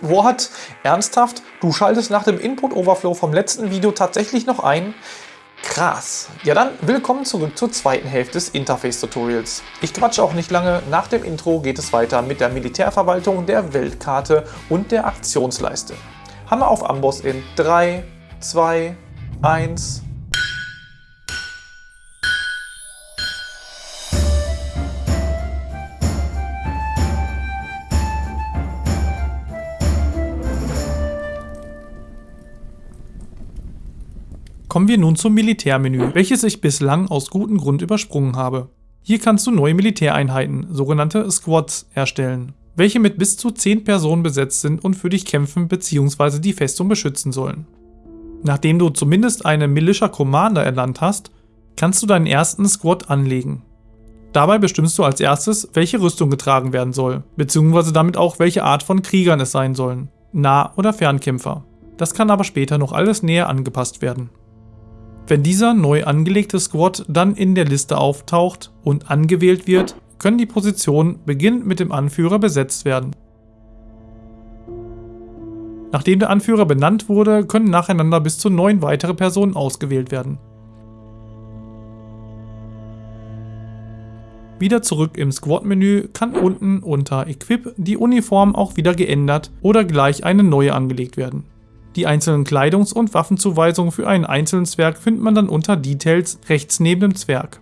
What? Ernsthaft? Du schaltest nach dem Input-Overflow vom letzten Video tatsächlich noch ein? Krass. Ja dann, willkommen zurück zur zweiten Hälfte des Interface-Tutorials. Ich quatsche auch nicht lange, nach dem Intro geht es weiter mit der Militärverwaltung, der Weltkarte und der Aktionsleiste. Hammer auf Amboss in 3, 2, 1... Kommen wir nun zum Militärmenü, welches ich bislang aus gutem Grund übersprungen habe. Hier kannst du neue Militäreinheiten, sogenannte Squads, erstellen, welche mit bis zu 10 Personen besetzt sind und für dich kämpfen bzw. die Festung beschützen sollen. Nachdem du zumindest eine Militia Commander ernannt hast, kannst du deinen ersten Squad anlegen. Dabei bestimmst du als erstes, welche Rüstung getragen werden soll, bzw. damit auch welche Art von Kriegern es sein sollen, Nah- oder Fernkämpfer. Das kann aber später noch alles näher angepasst werden. Wenn dieser neu angelegte Squad dann in der Liste auftaucht und angewählt wird, können die Positionen beginnend mit dem Anführer besetzt werden. Nachdem der Anführer benannt wurde, können nacheinander bis zu neun weitere Personen ausgewählt werden. Wieder zurück im Squad-Menü kann unten unter Equip die Uniform auch wieder geändert oder gleich eine neue angelegt werden. Die einzelnen Kleidungs- und Waffenzuweisungen für einen einzelnen Zwerg findet man dann unter Details rechts neben dem Zwerg.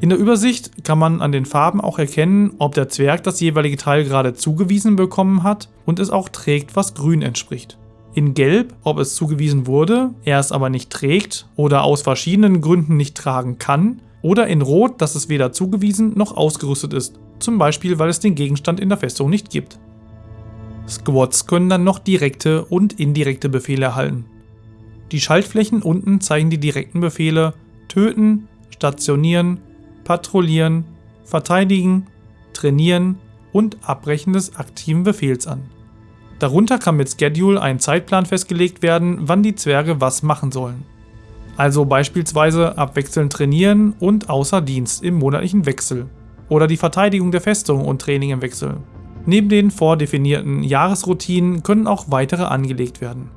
In der Übersicht kann man an den Farben auch erkennen, ob der Zwerg das jeweilige Teil gerade zugewiesen bekommen hat und es auch trägt, was grün entspricht. In Gelb, ob es zugewiesen wurde, er es aber nicht trägt oder aus verschiedenen Gründen nicht tragen kann, oder in Rot, dass es weder zugewiesen noch ausgerüstet ist, zum Beispiel weil es den Gegenstand in der Festung nicht gibt. Squads können dann noch direkte und indirekte Befehle erhalten. Die Schaltflächen unten zeigen die direkten Befehle Töten, Stationieren, Patrouillieren, Verteidigen, Trainieren und Abbrechen des aktiven Befehls an. Darunter kann mit Schedule ein Zeitplan festgelegt werden, wann die Zwerge was machen sollen. Also beispielsweise abwechselnd trainieren und außer Dienst im monatlichen Wechsel. Oder die Verteidigung der Festung und Training im Wechsel. Neben den vordefinierten Jahresroutinen können auch weitere angelegt werden.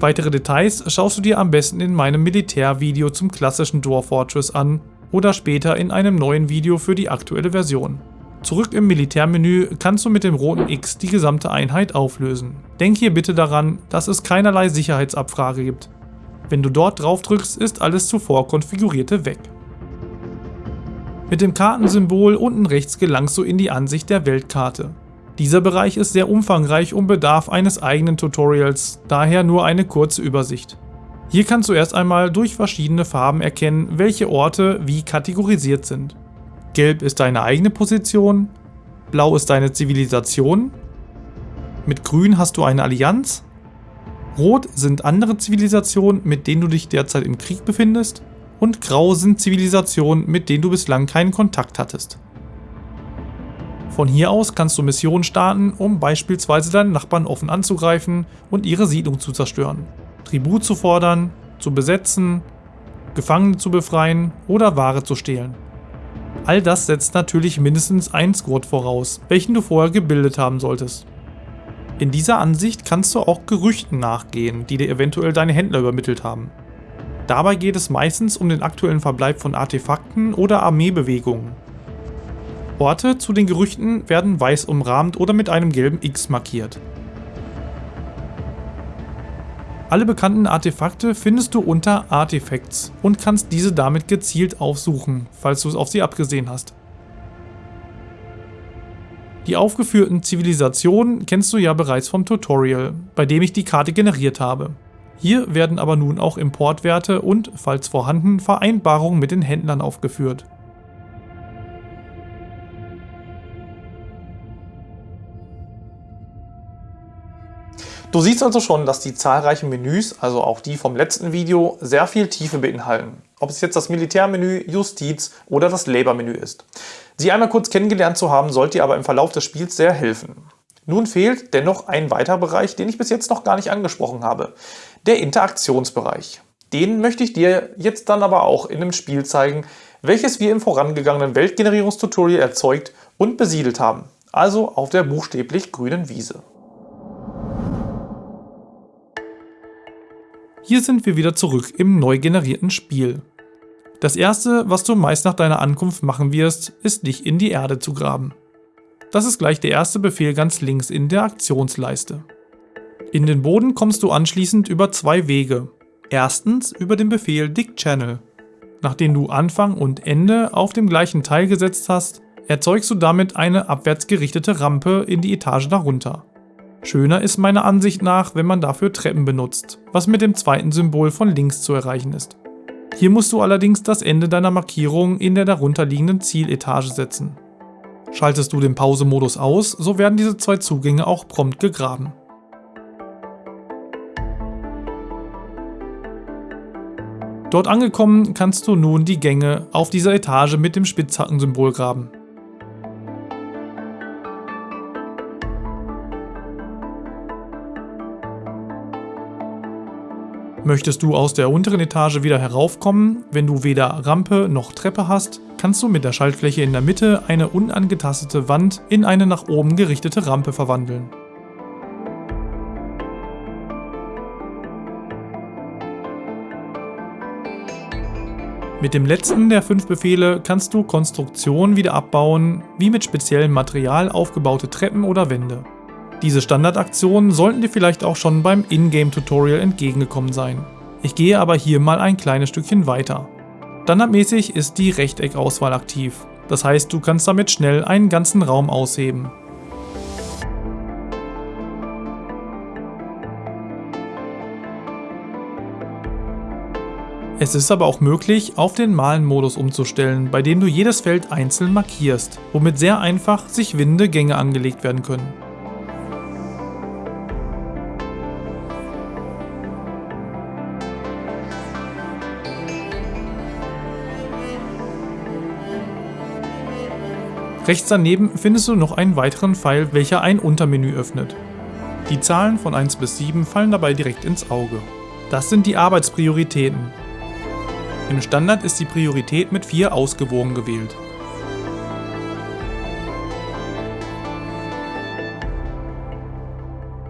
Weitere Details schaust du dir am besten in meinem Militärvideo zum klassischen Dwarf Fortress an oder später in einem neuen Video für die aktuelle Version. Zurück im Militärmenü kannst du mit dem roten X die gesamte Einheit auflösen. Denk hier bitte daran, dass es keinerlei Sicherheitsabfrage gibt. Wenn du dort drauf drückst, ist alles zuvor konfigurierte weg. Mit dem Kartensymbol unten rechts gelangst du in die Ansicht der Weltkarte. Dieser Bereich ist sehr umfangreich und bedarf eines eigenen Tutorials, daher nur eine kurze Übersicht. Hier kannst du erst einmal durch verschiedene Farben erkennen, welche Orte wie kategorisiert sind. Gelb ist deine eigene Position, Blau ist deine Zivilisation, mit Grün hast du eine Allianz, Rot sind andere Zivilisationen, mit denen du dich derzeit im Krieg befindest und grau sind Zivilisationen, mit denen du bislang keinen Kontakt hattest. Von hier aus kannst du Missionen starten, um beispielsweise deine Nachbarn offen anzugreifen und ihre Siedlung zu zerstören, Tribut zu fordern, zu besetzen, Gefangene zu befreien oder Ware zu stehlen. All das setzt natürlich mindestens einen Squad voraus, welchen du vorher gebildet haben solltest. In dieser Ansicht kannst du auch Gerüchten nachgehen, die dir eventuell deine Händler übermittelt haben. Dabei geht es meistens um den aktuellen Verbleib von Artefakten oder Armeebewegungen. Orte zu den Gerüchten werden weiß umrahmt oder mit einem gelben X markiert. Alle bekannten Artefakte findest du unter Artifacts und kannst diese damit gezielt aufsuchen, falls du es auf sie abgesehen hast. Die aufgeführten Zivilisationen kennst du ja bereits vom Tutorial, bei dem ich die Karte generiert habe. Hier werden aber nun auch Importwerte und, falls vorhanden, Vereinbarungen mit den Händlern aufgeführt. Du siehst also schon, dass die zahlreichen Menüs, also auch die vom letzten Video, sehr viel Tiefe beinhalten. Ob es jetzt das Militärmenü, Justiz oder das Labour-Menü ist. Sie einmal kurz kennengelernt zu haben, sollte dir aber im Verlauf des Spiels sehr helfen. Nun fehlt dennoch ein weiterer Bereich, den ich bis jetzt noch gar nicht angesprochen habe. Der Interaktionsbereich. Den möchte ich dir jetzt dann aber auch in dem Spiel zeigen, welches wir im vorangegangenen Weltgenerierungstutorial erzeugt und besiedelt haben, also auf der buchstäblich grünen Wiese. Hier sind wir wieder zurück im neu generierten Spiel. Das erste, was du meist nach deiner Ankunft machen wirst, ist dich in die Erde zu graben. Das ist gleich der erste Befehl ganz links in der Aktionsleiste. In den Boden kommst du anschließend über zwei Wege. Erstens über den Befehl Dig Channel. Nachdem du Anfang und Ende auf dem gleichen Teil gesetzt hast, erzeugst du damit eine abwärts gerichtete Rampe in die Etage darunter. Schöner ist meiner Ansicht nach, wenn man dafür Treppen benutzt, was mit dem zweiten Symbol von links zu erreichen ist. Hier musst du allerdings das Ende deiner Markierung in der darunterliegenden Zieletage setzen. Schaltest du den Pause-Modus aus, so werden diese zwei Zugänge auch prompt gegraben. Dort angekommen kannst du nun die Gänge auf dieser Etage mit dem Spitzhackensymbol graben. Möchtest du aus der unteren Etage wieder heraufkommen, wenn du weder Rampe noch Treppe hast, kannst du mit der Schaltfläche in der Mitte eine unangetastete Wand in eine nach oben gerichtete Rampe verwandeln. Mit dem letzten der fünf Befehle kannst du Konstruktionen wieder abbauen, wie mit speziellem Material aufgebaute Treppen oder Wände. Diese Standardaktionen sollten dir vielleicht auch schon beim Ingame-Tutorial entgegengekommen sein. Ich gehe aber hier mal ein kleines Stückchen weiter. Standardmäßig ist die Rechteckauswahl aktiv, das heißt du kannst damit schnell einen ganzen Raum ausheben. Es ist aber auch möglich, auf den Malen-Modus umzustellen, bei dem du jedes Feld einzeln markierst, womit sehr einfach sich winde Gänge angelegt werden können. Rechts daneben findest du noch einen weiteren Pfeil, welcher ein Untermenü öffnet. Die Zahlen von 1 bis 7 fallen dabei direkt ins Auge. Das sind die Arbeitsprioritäten. Im Standard ist die Priorität mit 4 ausgewogen gewählt.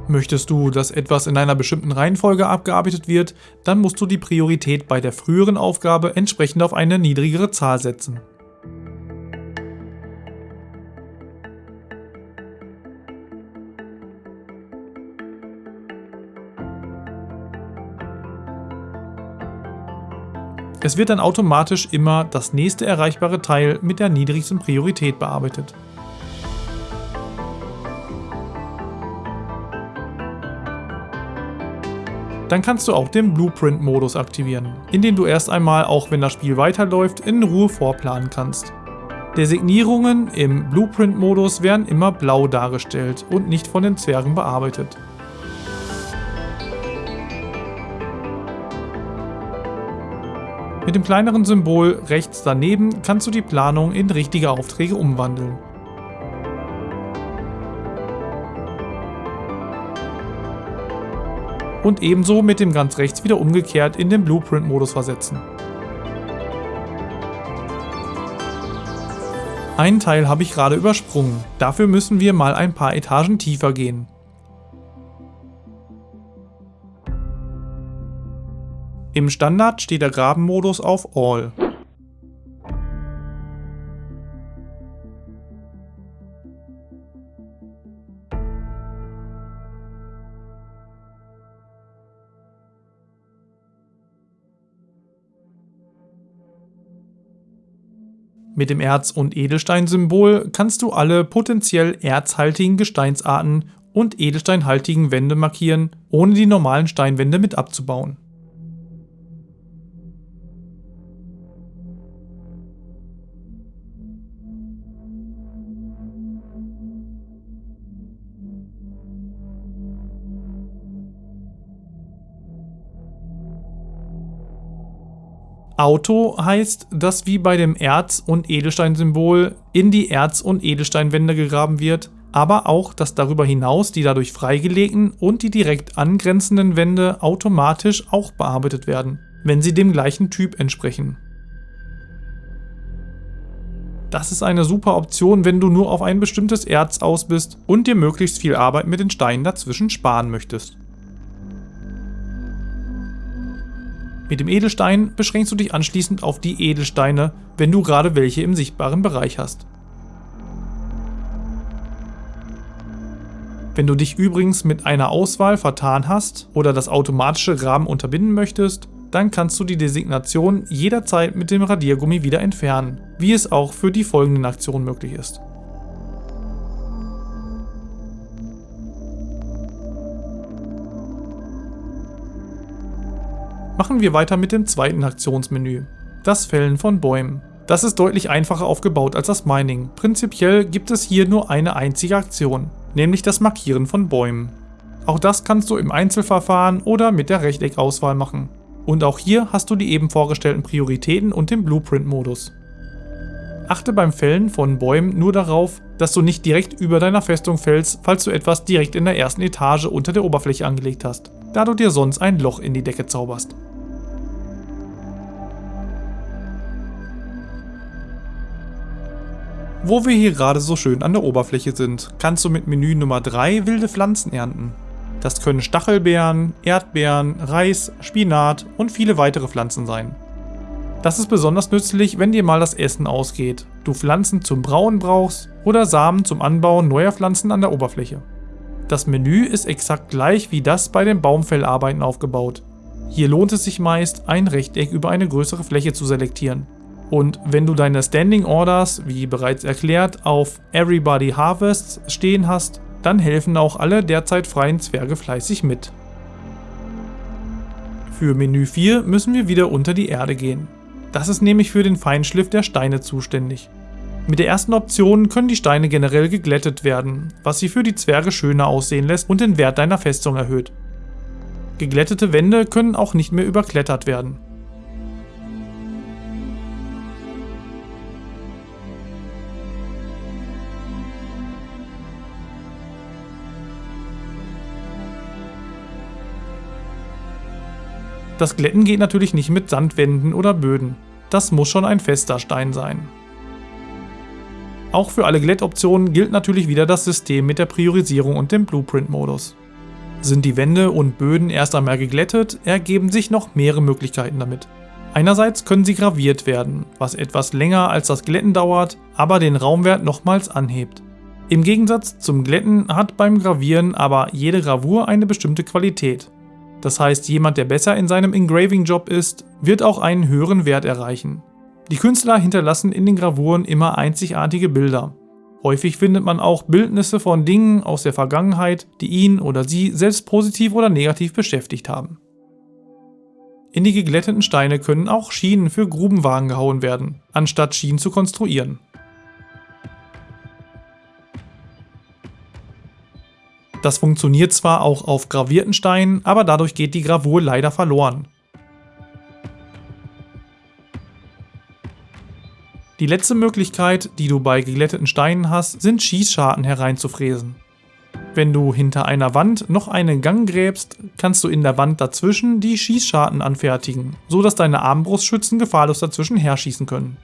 Möchtest du, dass etwas in einer bestimmten Reihenfolge abgearbeitet wird, dann musst du die Priorität bei der früheren Aufgabe entsprechend auf eine niedrigere Zahl setzen. Es wird dann automatisch immer das nächste erreichbare Teil mit der niedrigsten Priorität bearbeitet. Dann kannst du auch den Blueprint-Modus aktivieren, in dem du erst einmal, auch wenn das Spiel weiterläuft, in Ruhe vorplanen kannst. Designierungen im Blueprint-Modus werden immer blau dargestellt und nicht von den Zwergen bearbeitet. Mit dem kleineren Symbol rechts daneben kannst du die Planung in richtige Aufträge umwandeln. Und ebenso mit dem ganz rechts wieder umgekehrt in den Blueprint-Modus versetzen. Einen Teil habe ich gerade übersprungen, dafür müssen wir mal ein paar Etagen tiefer gehen. Im Standard steht der Grabenmodus auf All. Mit dem Erz- und Edelstein-Symbol kannst du alle potenziell erzhaltigen Gesteinsarten und edelsteinhaltigen Wände markieren, ohne die normalen Steinwände mit abzubauen. Auto heißt, dass wie bei dem Erz- und Edelsteinsymbol in die Erz- und Edelsteinwände gegraben wird, aber auch, dass darüber hinaus die dadurch freigelegten und die direkt angrenzenden Wände automatisch auch bearbeitet werden, wenn sie dem gleichen Typ entsprechen. Das ist eine super Option, wenn du nur auf ein bestimmtes Erz aus bist und dir möglichst viel Arbeit mit den Steinen dazwischen sparen möchtest. Mit dem Edelstein beschränkst du dich anschließend auf die Edelsteine, wenn du gerade welche im sichtbaren Bereich hast. Wenn du dich übrigens mit einer Auswahl vertan hast oder das automatische Rahmen unterbinden möchtest, dann kannst du die Designation jederzeit mit dem Radiergummi wieder entfernen, wie es auch für die folgenden Aktionen möglich ist. Machen wir weiter mit dem zweiten Aktionsmenü, das Fällen von Bäumen. Das ist deutlich einfacher aufgebaut als das Mining. Prinzipiell gibt es hier nur eine einzige Aktion, nämlich das Markieren von Bäumen. Auch das kannst du im Einzelverfahren oder mit der Rechteckauswahl machen. Und auch hier hast du die eben vorgestellten Prioritäten und den Blueprint-Modus. Achte beim Fällen von Bäumen nur darauf, dass du nicht direkt über deiner Festung fällst, falls du etwas direkt in der ersten Etage unter der Oberfläche angelegt hast, da du dir sonst ein Loch in die Decke zauberst. Wo wir hier gerade so schön an der Oberfläche sind, kannst du mit Menü Nummer 3 wilde Pflanzen ernten. Das können Stachelbeeren, Erdbeeren, Reis, Spinat und viele weitere Pflanzen sein. Das ist besonders nützlich, wenn dir mal das Essen ausgeht, du Pflanzen zum Brauen brauchst oder Samen zum Anbauen neuer Pflanzen an der Oberfläche. Das Menü ist exakt gleich wie das bei den Baumfellarbeiten aufgebaut. Hier lohnt es sich meist, ein Rechteck über eine größere Fläche zu selektieren. Und wenn du deine Standing Orders, wie bereits erklärt, auf Everybody Harvests stehen hast, dann helfen auch alle derzeit freien Zwerge fleißig mit. Für Menü 4 müssen wir wieder unter die Erde gehen. Das ist nämlich für den Feinschliff der Steine zuständig. Mit der ersten Option können die Steine generell geglättet werden, was sie für die Zwerge schöner aussehen lässt und den Wert deiner Festung erhöht. Geglättete Wände können auch nicht mehr überklettert werden. Das Glätten geht natürlich nicht mit Sandwänden oder Böden. Das muss schon ein fester Stein sein. Auch für alle Glättoptionen gilt natürlich wieder das System mit der Priorisierung und dem Blueprint-Modus. Sind die Wände und Böden erst einmal geglättet, ergeben sich noch mehrere Möglichkeiten damit. Einerseits können sie graviert werden, was etwas länger als das Glätten dauert, aber den Raumwert nochmals anhebt. Im Gegensatz zum Glätten hat beim Gravieren aber jede Gravur eine bestimmte Qualität. Das heißt, jemand, der besser in seinem Engraving-Job ist, wird auch einen höheren Wert erreichen. Die Künstler hinterlassen in den Gravuren immer einzigartige Bilder. Häufig findet man auch Bildnisse von Dingen aus der Vergangenheit, die ihn oder sie selbst positiv oder negativ beschäftigt haben. In die geglätteten Steine können auch Schienen für Grubenwagen gehauen werden, anstatt Schienen zu konstruieren. Das funktioniert zwar auch auf gravierten Steinen, aber dadurch geht die Gravur leider verloren. Die letzte Möglichkeit, die du bei geglätteten Steinen hast, sind Schießscharten hereinzufräsen. Wenn du hinter einer Wand noch einen Gang gräbst, kannst du in der Wand dazwischen die Schießscharten anfertigen, so dass deine Armbrustschützen gefahrlos dazwischen herschießen können.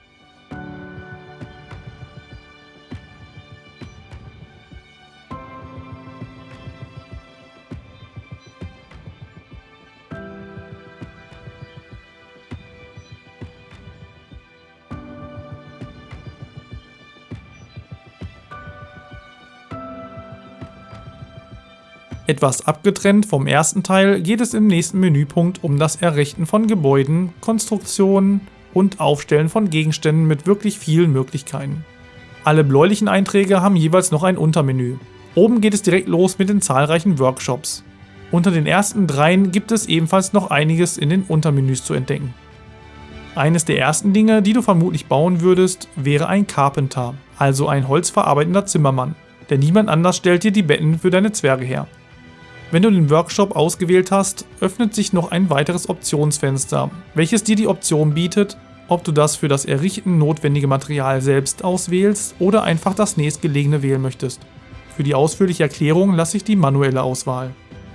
Etwas abgetrennt vom ersten Teil geht es im nächsten Menüpunkt um das Errichten von Gebäuden, Konstruktionen und Aufstellen von Gegenständen mit wirklich vielen Möglichkeiten. Alle bläulichen Einträge haben jeweils noch ein Untermenü. Oben geht es direkt los mit den zahlreichen Workshops. Unter den ersten dreien gibt es ebenfalls noch einiges in den Untermenüs zu entdecken. Eines der ersten Dinge, die du vermutlich bauen würdest, wäre ein Carpenter, also ein holzverarbeitender Zimmermann, denn niemand anders stellt dir die Betten für deine Zwerge her. Wenn du den Workshop ausgewählt hast, öffnet sich noch ein weiteres Optionsfenster, welches dir die Option bietet, ob du das für das Errichten notwendige Material selbst auswählst oder einfach das nächstgelegene wählen möchtest. Für die ausführliche Erklärung lasse ich die manuelle Auswahl.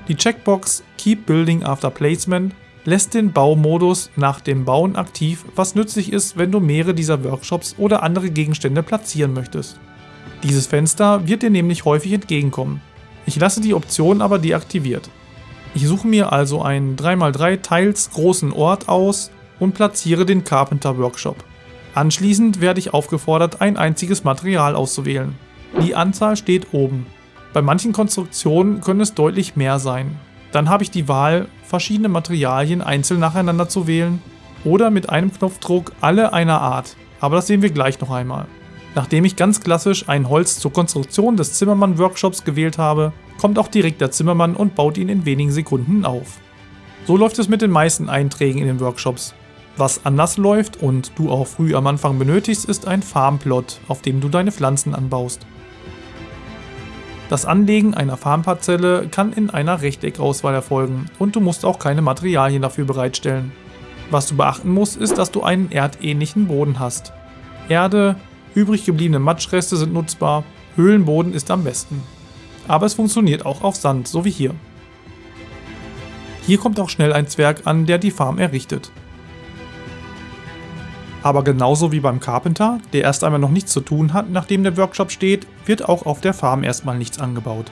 Die Checkbox Keep Building After Placement lässt den Baumodus nach dem Bauen aktiv, was nützlich ist, wenn du mehrere dieser Workshops oder andere Gegenstände platzieren möchtest. Dieses Fenster wird dir nämlich häufig entgegenkommen. Ich lasse die Option aber deaktiviert. Ich suche mir also einen 3x3 teils großen Ort aus und platziere den Carpenter Workshop. Anschließend werde ich aufgefordert, ein einziges Material auszuwählen. Die Anzahl steht oben. Bei manchen Konstruktionen können es deutlich mehr sein. Dann habe ich die Wahl, verschiedene Materialien einzeln nacheinander zu wählen oder mit einem Knopfdruck alle einer Art, aber das sehen wir gleich noch einmal. Nachdem ich ganz klassisch ein Holz zur Konstruktion des Zimmermann-Workshops gewählt habe, kommt auch direkt der Zimmermann und baut ihn in wenigen Sekunden auf. So läuft es mit den meisten Einträgen in den Workshops. Was anders läuft und du auch früh am Anfang benötigst, ist ein Farmplot, auf dem du deine Pflanzen anbaust. Das Anlegen einer Farmparzelle kann in einer Rechteckauswahl erfolgen und du musst auch keine Materialien dafür bereitstellen. Was du beachten musst, ist, dass du einen erdähnlichen Boden hast. Erde, übrig gebliebene Matschreste sind nutzbar, Höhlenboden ist am besten. Aber es funktioniert auch auf Sand, so wie hier. Hier kommt auch schnell ein Zwerg an, der die Farm errichtet. Aber genauso wie beim Carpenter, der erst einmal noch nichts zu tun hat, nachdem der Workshop steht, wird auch auf der Farm erstmal nichts angebaut.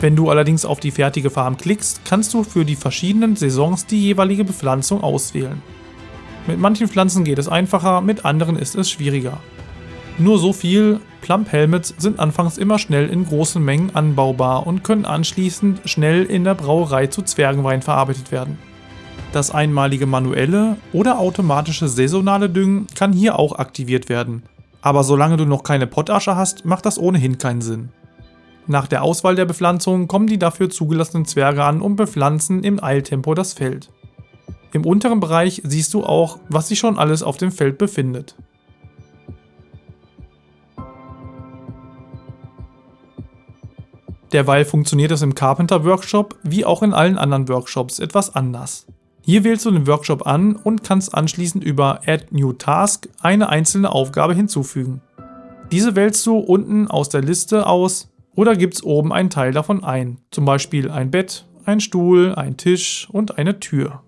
Wenn du allerdings auf die fertige Farm klickst, kannst du für die verschiedenen Saisons die jeweilige Bepflanzung auswählen. Mit manchen Pflanzen geht es einfacher, mit anderen ist es schwieriger. Nur so viel, Plump Helmets sind anfangs immer schnell in großen Mengen anbaubar und können anschließend schnell in der Brauerei zu Zwergenwein verarbeitet werden. Das einmalige manuelle oder automatische saisonale Düngen kann hier auch aktiviert werden. Aber solange du noch keine Pottasche hast, macht das ohnehin keinen Sinn. Nach der Auswahl der Bepflanzung kommen die dafür zugelassenen Zwerge an und bepflanzen im Eiltempo das Feld. Im unteren Bereich siehst du auch, was sich schon alles auf dem Feld befindet. Derweil funktioniert es im Carpenter Workshop wie auch in allen anderen Workshops etwas anders. Hier wählst du den Workshop an und kannst anschließend über Add New Task eine einzelne Aufgabe hinzufügen. Diese wählst du unten aus der Liste aus oder gibst oben einen Teil davon ein, zum Beispiel ein Bett, ein Stuhl, ein Tisch und eine Tür.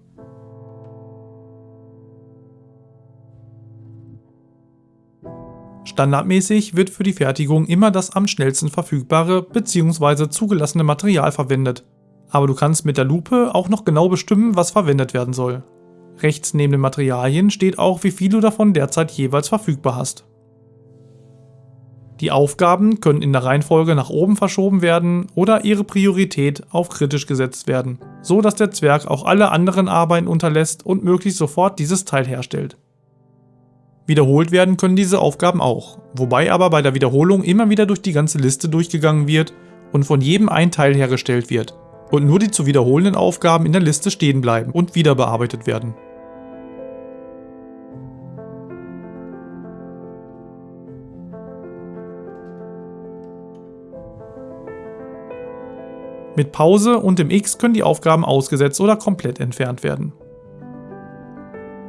Standardmäßig wird für die Fertigung immer das am schnellsten verfügbare bzw. zugelassene Material verwendet, aber du kannst mit der Lupe auch noch genau bestimmen, was verwendet werden soll. Rechts neben den Materialien steht auch, wie viel du davon derzeit jeweils verfügbar hast. Die Aufgaben können in der Reihenfolge nach oben verschoben werden oder ihre Priorität auf kritisch gesetzt werden, so dass der Zwerg auch alle anderen Arbeiten unterlässt und möglichst sofort dieses Teil herstellt. Wiederholt werden können diese Aufgaben auch, wobei aber bei der Wiederholung immer wieder durch die ganze Liste durchgegangen wird und von jedem ein Teil hergestellt wird, und nur die zu wiederholenden Aufgaben in der Liste stehen bleiben und wieder bearbeitet werden. Mit Pause und dem X können die Aufgaben ausgesetzt oder komplett entfernt werden.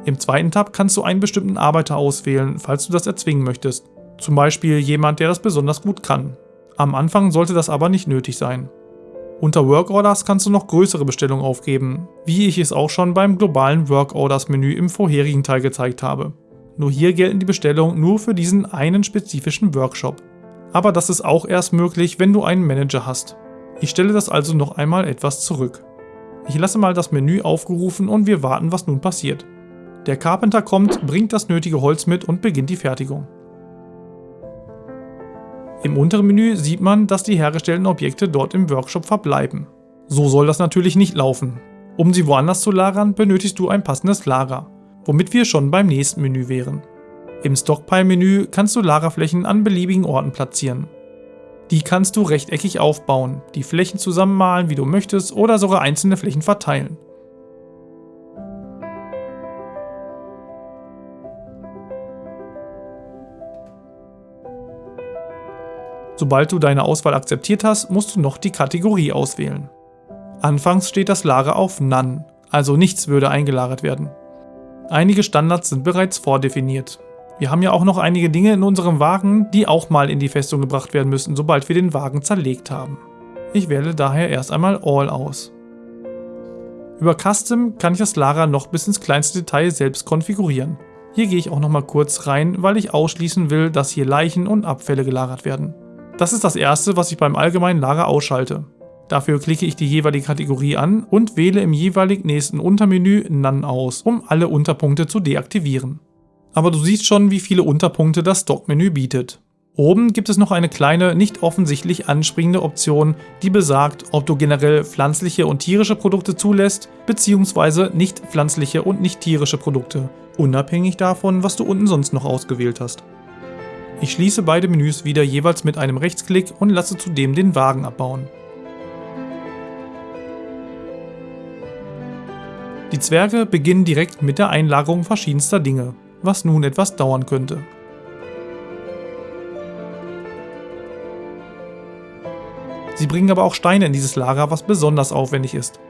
Im zweiten Tab kannst du einen bestimmten Arbeiter auswählen, falls du das erzwingen möchtest. Zum Beispiel jemand, der das besonders gut kann. Am Anfang sollte das aber nicht nötig sein. Unter Work Orders kannst du noch größere Bestellungen aufgeben, wie ich es auch schon beim globalen Work Orders Menü im vorherigen Teil gezeigt habe. Nur hier gelten die Bestellungen nur für diesen einen spezifischen Workshop. Aber das ist auch erst möglich, wenn du einen Manager hast. Ich stelle das also noch einmal etwas zurück. Ich lasse mal das Menü aufgerufen und wir warten, was nun passiert. Der Carpenter kommt, bringt das nötige Holz mit und beginnt die Fertigung. Im unteren Menü sieht man, dass die hergestellten Objekte dort im Workshop verbleiben. So soll das natürlich nicht laufen. Um sie woanders zu lagern, benötigst du ein passendes Lager, womit wir schon beim nächsten Menü wären. Im Stockpile-Menü kannst du Lagerflächen an beliebigen Orten platzieren. Die kannst du rechteckig aufbauen, die Flächen zusammenmalen, wie du möchtest, oder sogar einzelne Flächen verteilen. Sobald du deine Auswahl akzeptiert hast, musst du noch die Kategorie auswählen. Anfangs steht das Lager auf None, also nichts würde eingelagert werden. Einige Standards sind bereits vordefiniert. Wir haben ja auch noch einige Dinge in unserem Wagen, die auch mal in die Festung gebracht werden müssen, sobald wir den Wagen zerlegt haben. Ich wähle daher erst einmal All aus. Über Custom kann ich das Lager noch bis ins kleinste Detail selbst konfigurieren. Hier gehe ich auch nochmal kurz rein, weil ich ausschließen will, dass hier Leichen und Abfälle gelagert werden. Das ist das erste, was ich beim allgemeinen Lager ausschalte. Dafür klicke ich die jeweilige Kategorie an und wähle im jeweilig nächsten Untermenü None aus, um alle Unterpunkte zu deaktivieren. Aber du siehst schon, wie viele Unterpunkte das Stockmenü bietet. Oben gibt es noch eine kleine, nicht offensichtlich anspringende Option, die besagt, ob du generell pflanzliche und tierische Produkte zulässt, beziehungsweise nicht pflanzliche und nicht tierische Produkte, unabhängig davon, was du unten sonst noch ausgewählt hast. Ich schließe beide Menüs wieder jeweils mit einem Rechtsklick und lasse zudem den Wagen abbauen. Die Zwerge beginnen direkt mit der Einlagerung verschiedenster Dinge, was nun etwas dauern könnte. Sie bringen aber auch Steine in dieses Lager, was besonders aufwendig ist.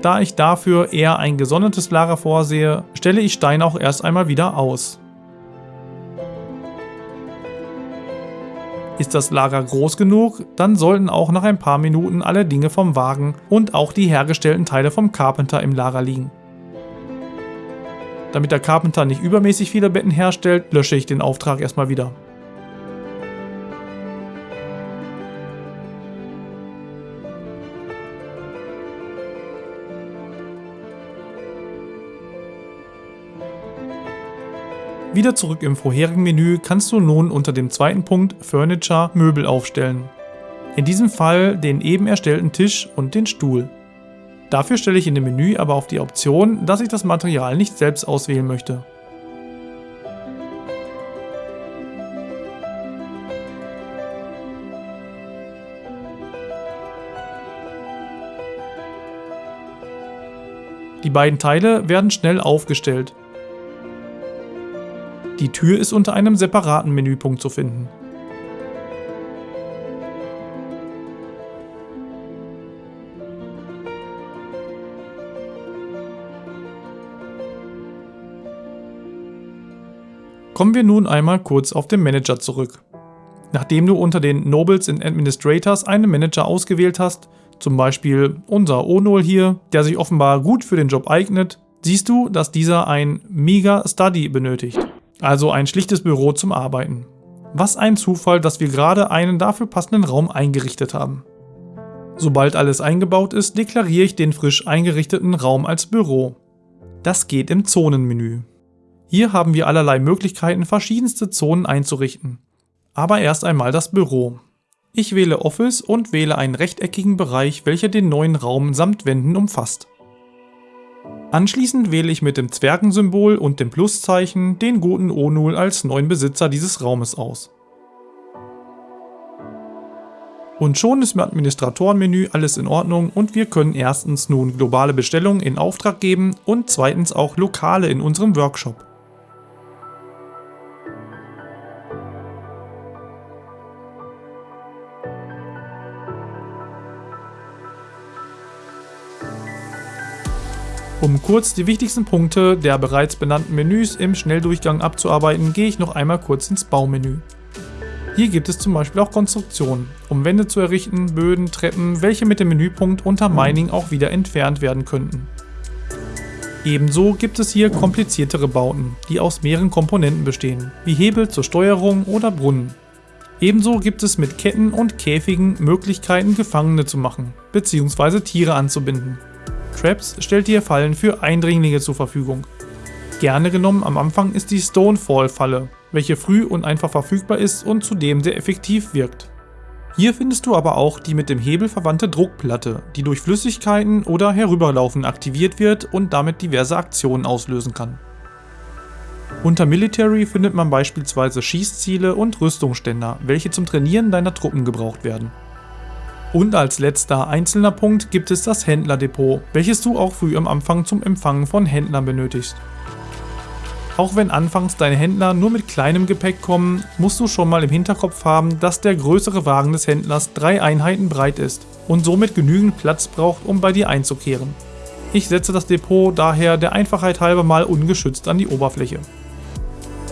Da ich dafür eher ein gesondertes Lager vorsehe, stelle ich Steine auch erst einmal wieder aus. Ist das Lager groß genug, dann sollten auch nach ein paar Minuten alle Dinge vom Wagen und auch die hergestellten Teile vom Carpenter im Lager liegen. Damit der Carpenter nicht übermäßig viele Betten herstellt, lösche ich den Auftrag erstmal wieder. Wieder zurück im vorherigen Menü kannst du nun unter dem zweiten Punkt Furniture Möbel aufstellen. In diesem Fall den eben erstellten Tisch und den Stuhl. Dafür stelle ich in dem Menü aber auf die Option, dass ich das Material nicht selbst auswählen möchte. Die beiden Teile werden schnell aufgestellt die Tür ist unter einem separaten Menüpunkt zu finden. Kommen wir nun einmal kurz auf den Manager zurück. Nachdem du unter den Nobles and Administrators einen Manager ausgewählt hast, zum Beispiel unser Onol hier, der sich offenbar gut für den Job eignet, siehst du, dass dieser ein Mega Study benötigt. Also ein schlichtes Büro zum Arbeiten. Was ein Zufall, dass wir gerade einen dafür passenden Raum eingerichtet haben. Sobald alles eingebaut ist, deklariere ich den frisch eingerichteten Raum als Büro. Das geht im Zonenmenü. Hier haben wir allerlei Möglichkeiten, verschiedenste Zonen einzurichten. Aber erst einmal das Büro. Ich wähle Office und wähle einen rechteckigen Bereich, welcher den neuen Raum samt Wänden umfasst. Anschließend wähle ich mit dem Zwergensymbol und dem Pluszeichen den guten Onul als neuen Besitzer dieses Raumes aus. Und schon ist im Administratorenmenü alles in Ordnung und wir können erstens nun globale Bestellungen in Auftrag geben und zweitens auch lokale in unserem Workshop. Um kurz die wichtigsten Punkte der bereits benannten Menüs im Schnelldurchgang abzuarbeiten, gehe ich noch einmal kurz ins Baumenü. Hier gibt es zum Beispiel auch Konstruktionen, um Wände zu errichten, Böden, Treppen, welche mit dem Menüpunkt unter Mining auch wieder entfernt werden könnten. Ebenso gibt es hier kompliziertere Bauten, die aus mehreren Komponenten bestehen, wie Hebel zur Steuerung oder Brunnen. Ebenso gibt es mit Ketten und Käfigen Möglichkeiten Gefangene zu machen, bzw. Tiere anzubinden. Traps stellt dir Fallen für Eindringlinge zur Verfügung. Gerne genommen am Anfang ist die Stonefall-Falle, welche früh und einfach verfügbar ist und zudem sehr effektiv wirkt. Hier findest du aber auch die mit dem Hebel verwandte Druckplatte, die durch Flüssigkeiten oder Herüberlaufen aktiviert wird und damit diverse Aktionen auslösen kann. Unter Military findet man beispielsweise Schießziele und Rüstungsständer, welche zum Trainieren deiner Truppen gebraucht werden. Und als letzter einzelner Punkt gibt es das Händlerdepot, welches du auch früh am Anfang zum Empfangen von Händlern benötigst. Auch wenn anfangs deine Händler nur mit kleinem Gepäck kommen, musst du schon mal im Hinterkopf haben, dass der größere Wagen des Händlers drei Einheiten breit ist und somit genügend Platz braucht, um bei dir einzukehren. Ich setze das Depot daher der Einfachheit halber mal ungeschützt an die Oberfläche.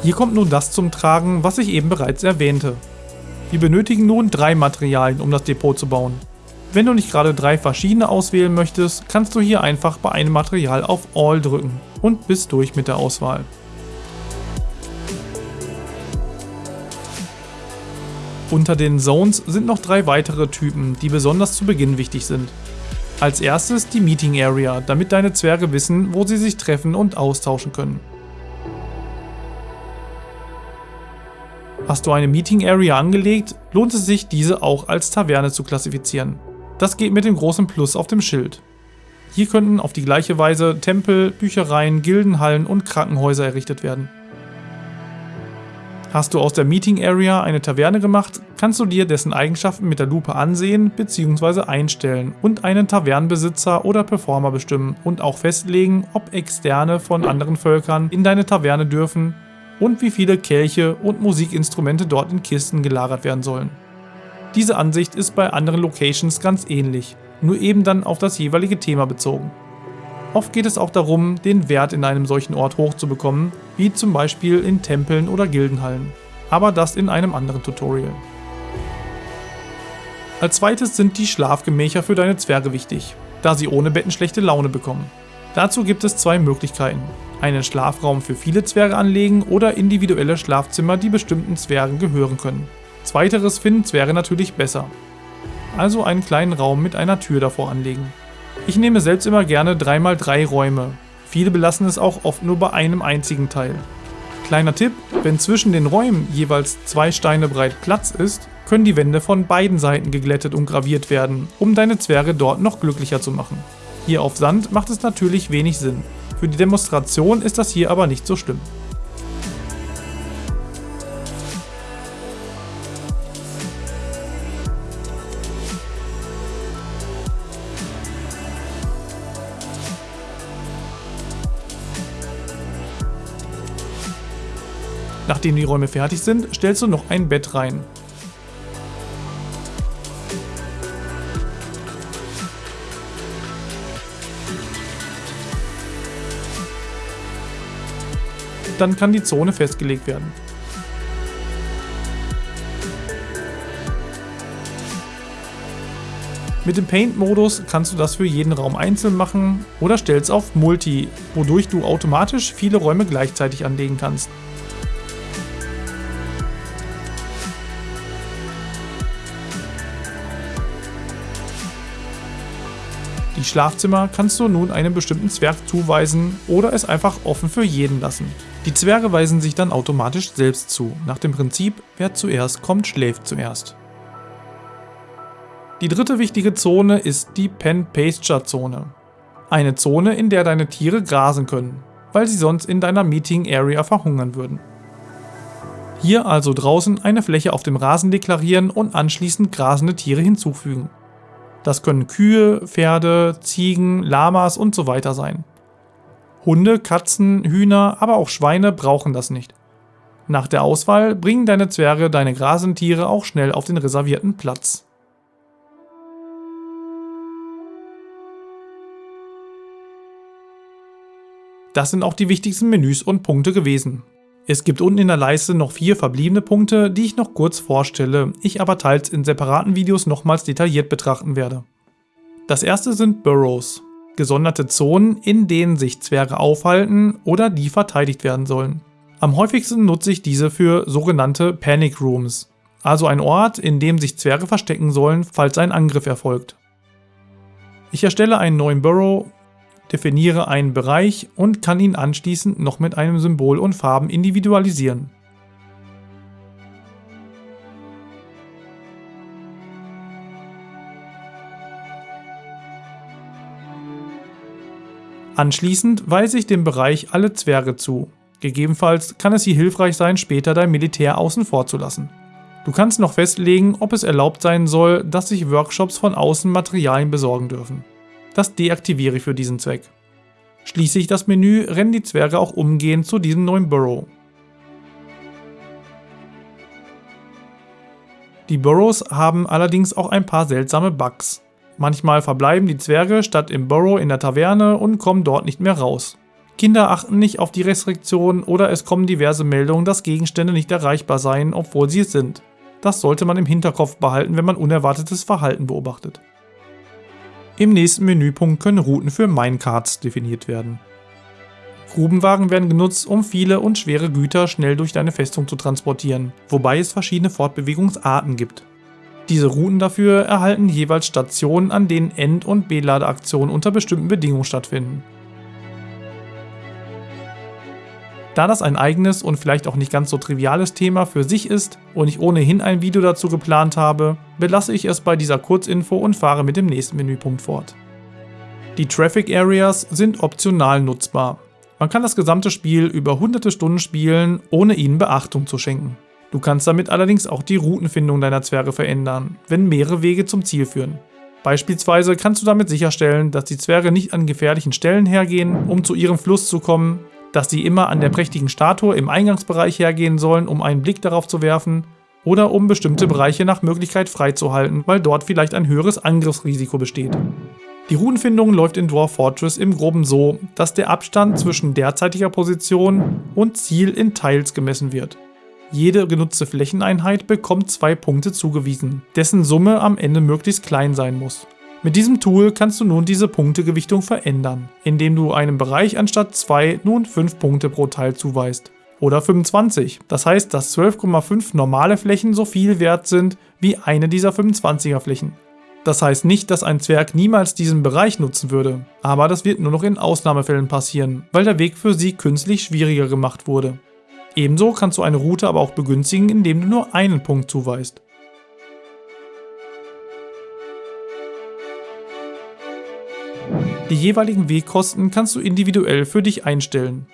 Hier kommt nun das zum Tragen, was ich eben bereits erwähnte. Wir benötigen nun drei Materialien, um das Depot zu bauen. Wenn du nicht gerade drei verschiedene auswählen möchtest, kannst du hier einfach bei einem Material auf All drücken und bist durch mit der Auswahl. Unter den Zones sind noch drei weitere Typen, die besonders zu Beginn wichtig sind. Als erstes die Meeting Area, damit deine Zwerge wissen, wo sie sich treffen und austauschen können. Hast du eine Meeting Area angelegt, lohnt es sich, diese auch als Taverne zu klassifizieren. Das geht mit dem großen Plus auf dem Schild. Hier könnten auf die gleiche Weise Tempel, Büchereien, Gildenhallen und Krankenhäuser errichtet werden. Hast du aus der Meeting Area eine Taverne gemacht, kannst du dir dessen Eigenschaften mit der Lupe ansehen bzw. einstellen und einen Tavernenbesitzer oder Performer bestimmen und auch festlegen, ob Externe von anderen Völkern in deine Taverne dürfen und wie viele Kelche und Musikinstrumente dort in Kisten gelagert werden sollen. Diese Ansicht ist bei anderen Locations ganz ähnlich, nur eben dann auf das jeweilige Thema bezogen. Oft geht es auch darum, den Wert in einem solchen Ort hochzubekommen, wie zum Beispiel in Tempeln oder Gildenhallen. Aber das in einem anderen Tutorial. Als zweites sind die Schlafgemächer für deine Zwerge wichtig, da sie ohne Betten schlechte Laune bekommen. Dazu gibt es zwei Möglichkeiten. Einen Schlafraum für viele Zwerge anlegen oder individuelle Schlafzimmer, die bestimmten Zwergen gehören können. Zweiteres finden Zwerge natürlich besser. Also einen kleinen Raum mit einer Tür davor anlegen. Ich nehme selbst immer gerne 3x3 Räume. Viele belassen es auch oft nur bei einem einzigen Teil. Kleiner Tipp, wenn zwischen den Räumen jeweils zwei Steine breit Platz ist, können die Wände von beiden Seiten geglättet und graviert werden, um deine Zwerge dort noch glücklicher zu machen. Hier auf Sand macht es natürlich wenig Sinn. Für die Demonstration ist das hier aber nicht so schlimm. Nachdem die Räume fertig sind, stellst du noch ein Bett rein. Dann kann die Zone festgelegt werden. Mit dem Paint-Modus kannst du das für jeden Raum einzeln machen oder stellst auf Multi, wodurch du automatisch viele Räume gleichzeitig anlegen kannst. Schlafzimmer kannst du nun einem bestimmten Zwerg zuweisen oder es einfach offen für jeden lassen. Die Zwerge weisen sich dann automatisch selbst zu, nach dem Prinzip, wer zuerst kommt, schläft zuerst. Die dritte wichtige Zone ist die Pen-Pasture-Zone. Eine Zone, in der deine Tiere grasen können, weil sie sonst in deiner Meeting Area verhungern würden. Hier also draußen eine Fläche auf dem Rasen deklarieren und anschließend grasende Tiere hinzufügen. Das können Kühe, Pferde, Ziegen, Lamas und so weiter sein. Hunde, Katzen, Hühner, aber auch Schweine brauchen das nicht. Nach der Auswahl bringen deine Zwerge deine Grasentiere auch schnell auf den reservierten Platz. Das sind auch die wichtigsten Menüs und Punkte gewesen. Es gibt unten in der Leiste noch vier verbliebene Punkte, die ich noch kurz vorstelle, ich aber teils in separaten Videos nochmals detailliert betrachten werde. Das erste sind Burrows, gesonderte Zonen, in denen sich Zwerge aufhalten oder die verteidigt werden sollen. Am häufigsten nutze ich diese für sogenannte Panic Rooms, also ein Ort, in dem sich Zwerge verstecken sollen, falls ein Angriff erfolgt. Ich erstelle einen neuen Burrow definiere einen Bereich und kann ihn anschließend noch mit einem Symbol und Farben individualisieren. Anschließend weise ich dem Bereich alle Zwerge zu. Gegebenenfalls kann es hier hilfreich sein, später dein Militär außen vor zu lassen. Du kannst noch festlegen, ob es erlaubt sein soll, dass sich Workshops von außen Materialien besorgen dürfen. Das deaktiviere ich für diesen Zweck. Schließe ich das Menü, rennen die Zwerge auch umgehend zu diesem neuen Burrow. Die Burrows haben allerdings auch ein paar seltsame Bugs. Manchmal verbleiben die Zwerge statt im Burrow in der Taverne und kommen dort nicht mehr raus. Kinder achten nicht auf die Restriktionen oder es kommen diverse Meldungen, dass Gegenstände nicht erreichbar seien, obwohl sie es sind. Das sollte man im Hinterkopf behalten, wenn man unerwartetes Verhalten beobachtet. Im nächsten Menüpunkt können Routen für Minecarts definiert werden. Grubenwagen werden genutzt, um viele und schwere Güter schnell durch deine Festung zu transportieren, wobei es verschiedene Fortbewegungsarten gibt. Diese Routen dafür erhalten jeweils Stationen, an denen End- und Beladeaktionen unter bestimmten Bedingungen stattfinden. Da das ein eigenes und vielleicht auch nicht ganz so triviales Thema für sich ist und ich ohnehin ein Video dazu geplant habe, belasse ich es bei dieser Kurzinfo und fahre mit dem nächsten Menüpunkt fort. Die Traffic Areas sind optional nutzbar. Man kann das gesamte Spiel über hunderte Stunden spielen, ohne ihnen Beachtung zu schenken. Du kannst damit allerdings auch die Routenfindung deiner Zwerge verändern, wenn mehrere Wege zum Ziel führen. Beispielsweise kannst du damit sicherstellen, dass die Zwerge nicht an gefährlichen Stellen hergehen, um zu ihrem Fluss zu kommen, dass sie immer an der prächtigen Statue im Eingangsbereich hergehen sollen, um einen Blick darauf zu werfen, oder um bestimmte Bereiche nach Möglichkeit freizuhalten, weil dort vielleicht ein höheres Angriffsrisiko besteht. Die Routenfindung läuft in Dwarf Fortress im Groben so, dass der Abstand zwischen derzeitiger Position und Ziel in Teils gemessen wird. Jede genutzte Flächeneinheit bekommt zwei Punkte zugewiesen, dessen Summe am Ende möglichst klein sein muss. Mit diesem Tool kannst du nun diese Punktegewichtung verändern, indem du einem Bereich anstatt 2 nun 5 Punkte pro Teil zuweist. Oder 25. Das heißt, dass 12,5 normale Flächen so viel wert sind wie eine dieser 25er Flächen. Das heißt nicht, dass ein Zwerg niemals diesen Bereich nutzen würde, aber das wird nur noch in Ausnahmefällen passieren, weil der Weg für sie künstlich schwieriger gemacht wurde. Ebenso kannst du eine Route aber auch begünstigen, indem du nur einen Punkt zuweist. Die jeweiligen Wegkosten kannst du individuell für dich einstellen.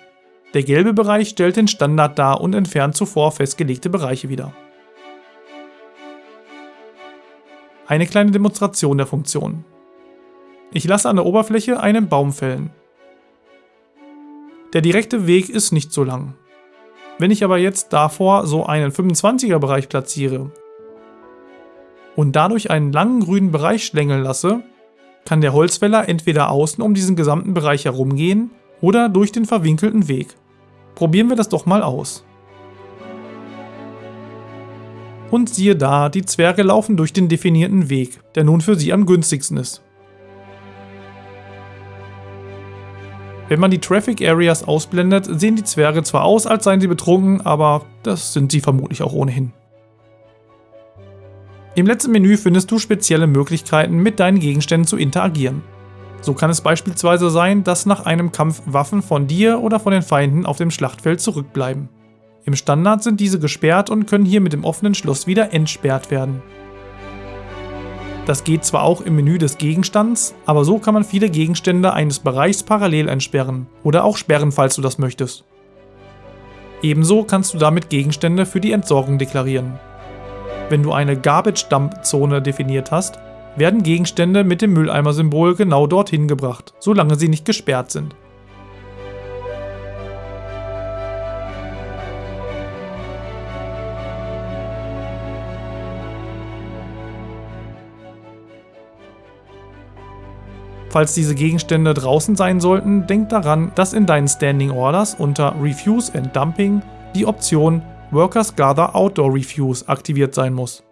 Der gelbe Bereich stellt den Standard dar und entfernt zuvor festgelegte Bereiche wieder. Eine kleine Demonstration der Funktion. Ich lasse an der Oberfläche einen Baum fällen. Der direkte Weg ist nicht so lang. Wenn ich aber jetzt davor so einen 25er Bereich platziere und dadurch einen langen grünen Bereich schlängeln lasse, kann der Holzfäller entweder außen um diesen gesamten Bereich herumgehen oder durch den verwinkelten Weg. Probieren wir das doch mal aus. Und siehe da, die Zwerge laufen durch den definierten Weg, der nun für sie am günstigsten ist. Wenn man die Traffic Areas ausblendet, sehen die Zwerge zwar aus, als seien sie betrunken, aber das sind sie vermutlich auch ohnehin. Im letzten Menü findest du spezielle Möglichkeiten, mit deinen Gegenständen zu interagieren. So kann es beispielsweise sein, dass nach einem Kampf Waffen von dir oder von den Feinden auf dem Schlachtfeld zurückbleiben. Im Standard sind diese gesperrt und können hier mit dem offenen Schloss wieder entsperrt werden. Das geht zwar auch im Menü des Gegenstands, aber so kann man viele Gegenstände eines Bereichs parallel entsperren oder auch sperren, falls du das möchtest. Ebenso kannst du damit Gegenstände für die Entsorgung deklarieren. Wenn du eine Garbage-Dump-Zone definiert hast, werden Gegenstände mit dem Mülleimer-Symbol genau dorthin gebracht, solange sie nicht gesperrt sind. Falls diese Gegenstände draußen sein sollten, denk daran, dass in deinen Standing Orders unter Refuse and Dumping die Option Workers Gather Outdoor Refuse aktiviert sein muss.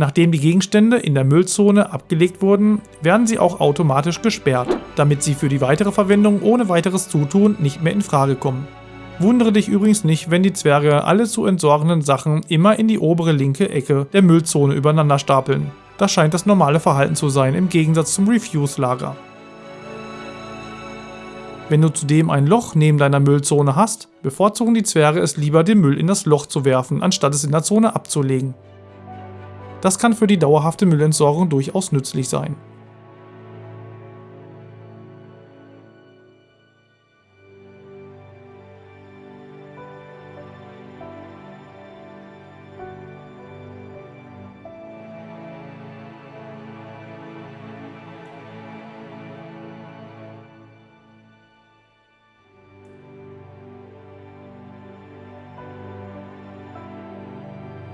Nachdem die Gegenstände in der Müllzone abgelegt wurden, werden sie auch automatisch gesperrt, damit sie für die weitere Verwendung ohne weiteres Zutun nicht mehr in Frage kommen. Wundere dich übrigens nicht, wenn die Zwerge alle zu entsorgenden Sachen immer in die obere linke Ecke der Müllzone übereinander stapeln. Das scheint das normale Verhalten zu sein, im Gegensatz zum Refuse-Lager. Wenn du zudem ein Loch neben deiner Müllzone hast, bevorzugen die Zwerge es lieber, den Müll in das Loch zu werfen, anstatt es in der Zone abzulegen. Das kann für die dauerhafte Müllentsorgung durchaus nützlich sein.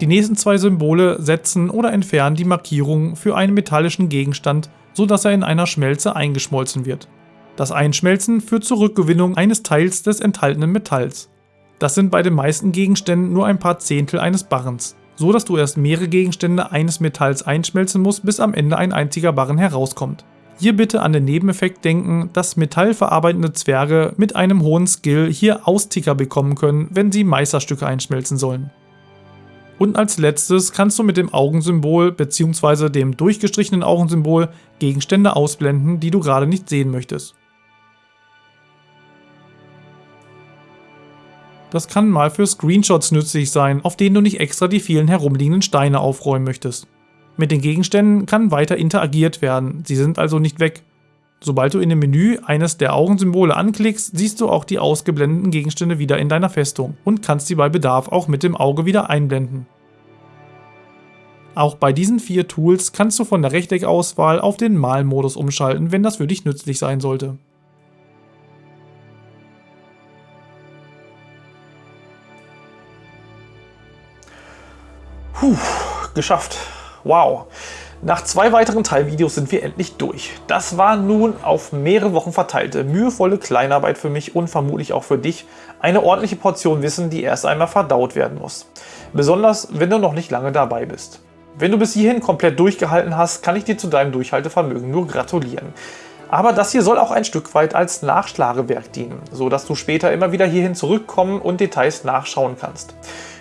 Die nächsten zwei Symbole setzen oder entfernen die Markierung für einen metallischen Gegenstand, sodass er in einer Schmelze eingeschmolzen wird. Das Einschmelzen führt zur Rückgewinnung eines Teils des enthaltenen Metalls. Das sind bei den meisten Gegenständen nur ein paar Zehntel eines Barrens, so dass du erst mehrere Gegenstände eines Metalls einschmelzen musst, bis am Ende ein einziger Barren herauskommt. Hier bitte an den Nebeneffekt denken, dass metallverarbeitende Zwerge mit einem hohen Skill hier Austicker bekommen können, wenn sie Meisterstücke einschmelzen sollen. Und als letztes kannst du mit dem Augensymbol bzw. dem durchgestrichenen Augensymbol Gegenstände ausblenden, die du gerade nicht sehen möchtest. Das kann mal für Screenshots nützlich sein, auf denen du nicht extra die vielen herumliegenden Steine aufräumen möchtest. Mit den Gegenständen kann weiter interagiert werden, sie sind also nicht weg. Sobald du in dem Menü eines der Augensymbole anklickst, siehst du auch die ausgeblendeten Gegenstände wieder in deiner Festung und kannst sie bei Bedarf auch mit dem Auge wieder einblenden. Auch bei diesen vier Tools kannst du von der Rechteckauswahl auf den Malmodus umschalten, wenn das für dich nützlich sein sollte. Puh, geschafft. Wow. Nach zwei weiteren Teilvideos sind wir endlich durch. Das war nun auf mehrere Wochen verteilte, mühevolle Kleinarbeit für mich und vermutlich auch für dich. Eine ordentliche Portion Wissen, die erst einmal verdaut werden muss. Besonders, wenn du noch nicht lange dabei bist. Wenn du bis hierhin komplett durchgehalten hast, kann ich dir zu deinem Durchhaltevermögen nur gratulieren. Aber das hier soll auch ein Stück weit als Nachschlagewerk dienen, so dass du später immer wieder hierhin zurückkommen und Details nachschauen kannst.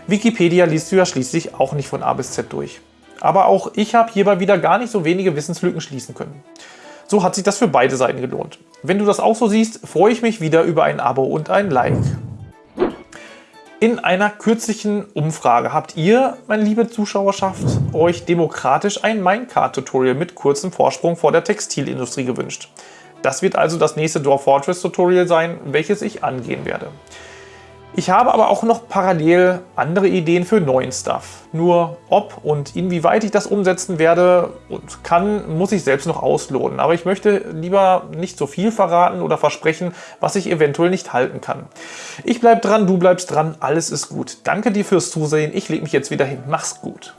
Wikipedia liest du ja schließlich auch nicht von A bis Z durch. Aber auch ich habe hierbei wieder gar nicht so wenige Wissenslücken schließen können. So hat sich das für beide Seiten gelohnt. Wenn du das auch so siehst, freue ich mich wieder über ein Abo und ein Like. In einer kürzlichen Umfrage habt ihr, meine liebe Zuschauerschaft, euch demokratisch ein Minecart-Tutorial mit kurzem Vorsprung vor der Textilindustrie gewünscht. Das wird also das nächste Dwarf Fortress Tutorial sein, welches ich angehen werde. Ich habe aber auch noch parallel andere Ideen für neuen Stuff. Nur ob und inwieweit ich das umsetzen werde und kann, muss ich selbst noch ausloten. Aber ich möchte lieber nicht so viel verraten oder versprechen, was ich eventuell nicht halten kann. Ich bleib dran, du bleibst dran, alles ist gut. Danke dir fürs Zusehen, ich lege mich jetzt wieder hin. Mach's gut.